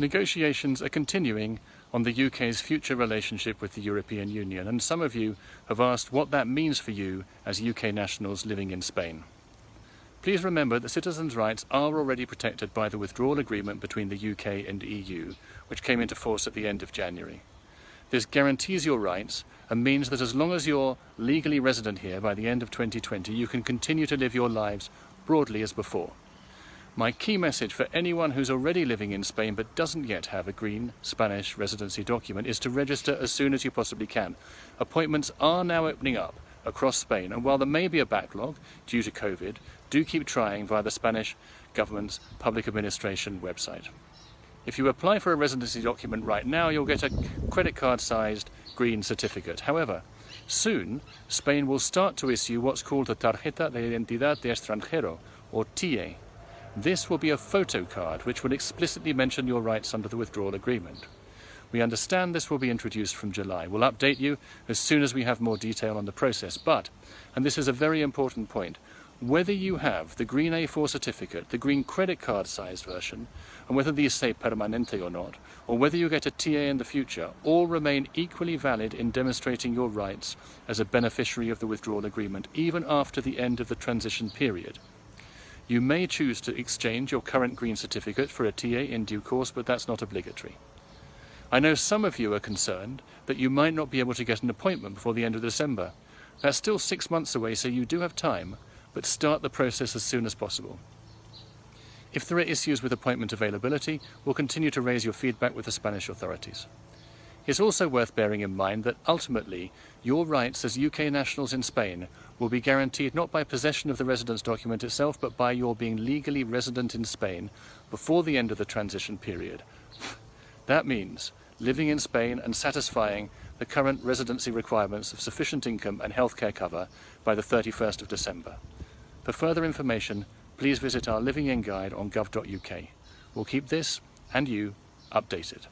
Negotiations are continuing on the UK's future relationship with the European Union and some of you have asked what that means for you as UK nationals living in Spain. Please remember that citizens' rights are already protected by the withdrawal agreement between the UK and EU, which came into force at the end of January. This guarantees your rights and means that as long as you're legally resident here by the end of 2020, you can continue to live your lives broadly as before. My key message for anyone who's already living in Spain but doesn't yet have a green Spanish residency document is to register as soon as you possibly can. Appointments are now opening up across Spain and while there may be a backlog due to COVID, do keep trying via the Spanish government's public administration website. If you apply for a residency document right now, you'll get a credit card sized green certificate. However, soon Spain will start to issue what's called the Tarjeta de Identidad de Extranjero, or TIE, this will be a photo card which will explicitly mention your rights under the withdrawal agreement. We understand this will be introduced from July. We'll update you as soon as we have more detail on the process. But, and this is a very important point, whether you have the green A4 certificate, the green credit card sized version, and whether these say permanente or not, or whether you get a TIE in the future, all remain equally valid in demonstrating your rights as a beneficiary of the withdrawal agreement, even after the end of the transition period. You may choose to exchange your current green certificate for a TIE in due course, but that's not obligatory. I know some of you are concerned that you might not be able to get an appointment before the end of December. That's still six months away, so you do have time, but start the process as soon as possible. If there are issues with appointment availability, we'll continue to raise your feedback with the Spanish authorities. It's also worth bearing in mind that ultimately your rights as UK nationals in Spain will be guaranteed not by possession of the residence document itself but by your being legally resident in Spain before the end of the transition period. that means living in Spain and satisfying the current residency requirements of sufficient income and healthcare cover by the 31st of December. For further information, please visit our Living In guide on gov.uk. We'll keep this and you updated.